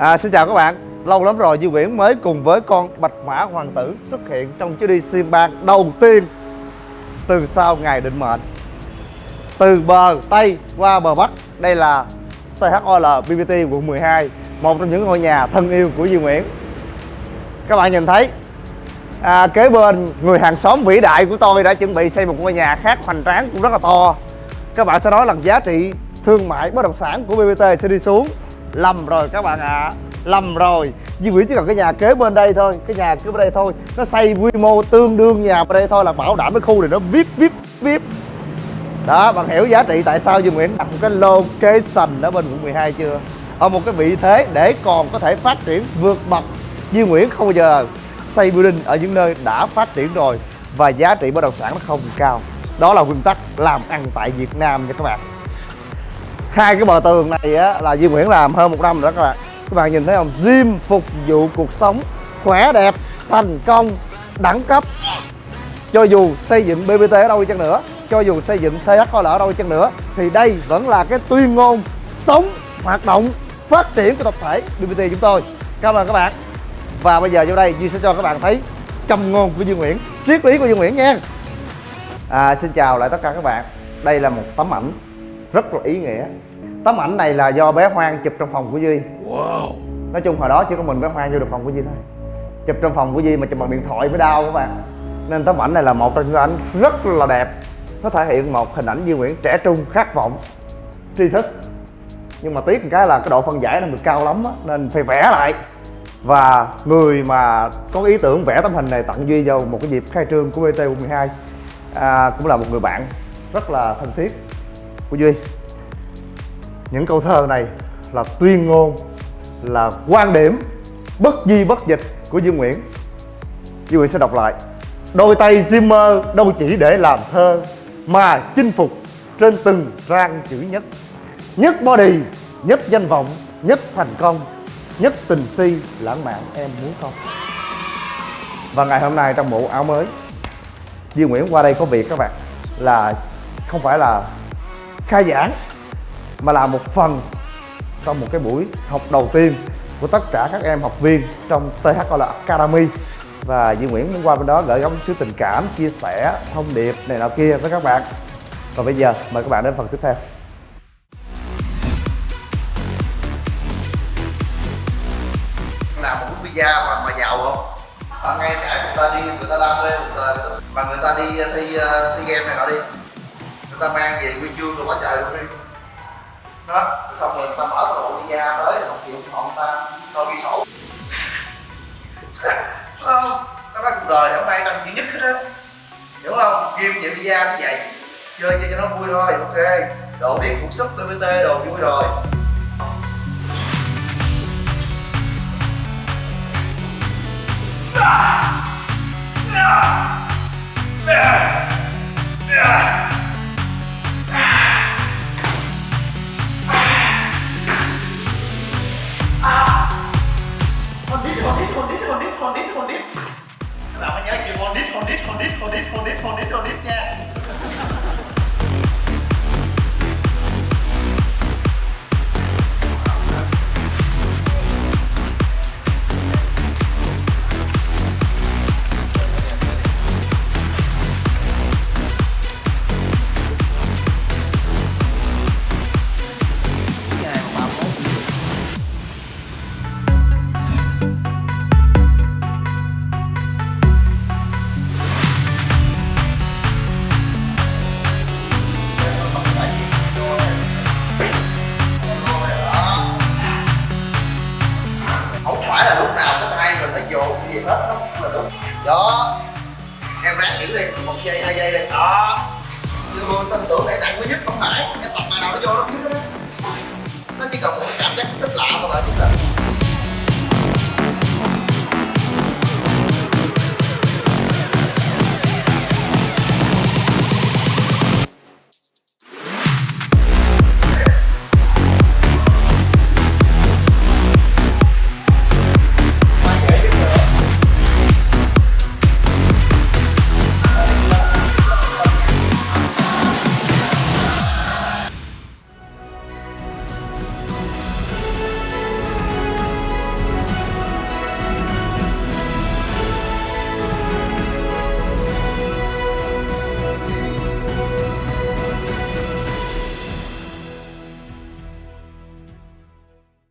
À, xin chào các bạn. Lâu lắm rồi Duy Nguyễn mới cùng với con Bạch Mã Hoàng tử xuất hiện trong chuyến đi sim bang đầu tiên. Từ sau ngày định mệnh Từ bờ Tây qua bờ Bắc. Đây là THOL BBT quận 12 Một trong những ngôi nhà thân yêu của Duy Nguyễn. Các bạn nhìn thấy à, Kế bên người hàng xóm vĩ đại của tôi đã chuẩn bị xây một ngôi nhà khác hoành tráng cũng rất là to. Các bạn sẽ nói là giá trị thương mại bất động sản của BBT sẽ đi xuống lầm rồi các bạn ạ. À. lầm rồi. Duy Nguyễn chỉ cần cái nhà kế bên đây thôi, cái nhà kế bên đây thôi. Nó xây quy mô tương đương nhà bên đây thôi là bảo đảm cái khu này nó vip vip vip. Đó, bạn hiểu giá trị tại sao Duy Nguyễn đặt một cái location ở bên quận 12 chưa? Ở một cái vị thế để còn có thể phát triển vượt bậc. Duy Nguyễn không bao giờ xây building ở những nơi đã phát triển rồi và giá trị bất động sản nó không cao. Đó là nguyên tắc làm ăn tại Việt Nam nha các bạn hai cái bờ tường này á, là Duy Nguyễn làm hơn một năm rồi đó các bạn. Các bạn nhìn thấy không? Gym phục vụ cuộc sống khỏe đẹp thành công đẳng cấp. Cho dù xây dựng BBT ở đâu đi chăng nữa cho dù xây dựng THOL ở đâu đi chăng nữa thì đây vẫn là cái tuyên ngôn sống hoạt động phát triển của tập thể BBT chúng tôi. Cảm ơn các bạn. Và bây giờ vô đây Duy sẽ cho các bạn thấy châm ngôn của Duy Nguyễn triết lý của Duy Nguyễn nha. À, xin chào lại tất cả các bạn. Đây là một tấm ảnh rất là ý nghĩa. Tấm ảnh này là do bé Hoang chụp trong phòng của Duy. Wow. nói chung hồi đó chỉ có mình bé Hoang vô được phòng của Duy thôi. Chụp trong phòng của Duy mà chụp bằng điện thoại mới đau các bạn. Nên tấm ảnh này là một trong những ảnh rất là đẹp. Nó thể hiện một hình ảnh Duy Nguyễn trẻ trung khát vọng tri thức. Nhưng mà tiếc một cái là cái độ phân giải nó được cao lắm á, nên phải vẽ lại. Và người mà có ý tưởng vẽ tấm hình này tặng Duy vào một cái dịp khai trương của BT 12 à, cũng là một người bạn rất là thân thiết của Duy, những câu thơ này là tuyên ngôn, là quan điểm bất di bất dịch của Duy Nguyễn. Duy Nguyễn sẽ đọc lại. Đôi tay Zimmer đâu chỉ để làm thơ, mà chinh phục trên từng rang chữ nhất. Nhất body, nhất danh vọng, nhất thành công, nhất tình si, lãng mạn, em muốn không? Và ngày hôm nay trong bộ áo mới Duy Nguyễn qua đây có việc các bạn, là không phải là khai giảng mà là một phần trong một cái buổi học đầu tiên của tất cả các em học viên trong THOL Academy. Và Duy Nguyễn muốn qua bên đó gửi gắm chút tình cảm, chia sẻ, thông điệp này nọ kia với các bạn. Và bây giờ mời các bạn đến phần tiếp theo. Làm một bút pizza mà, mà giàu không? Bạn ngay cả người ta đi, người ta đam mê một đời. Mà người ta đi uh, thi uh, SEA Games này nọ đi ta mang về quy chương rồi quá trời luôn đi. Đó, xong rồi ta mở cái bộ ra tới học chuyện họ ta coi ghi sổ. Không? Ta nói cuộc đời hôm nay trong duy nhất hết á. Hiểu không? Ghim vậy visa cũng vậy, chơi chơi cho nó vui thôi, ok. Đồ biết cũng sức bbt đồ vui rồi. Đó em ráng phải là lúc nào cái tay mình nó dồn cái gì hết nó là đúng. Đó. Em ráng giữ đi, một giây, hai giây đi. Đó. Nhưng mà tin tưởng để nặng mới giúp không phải.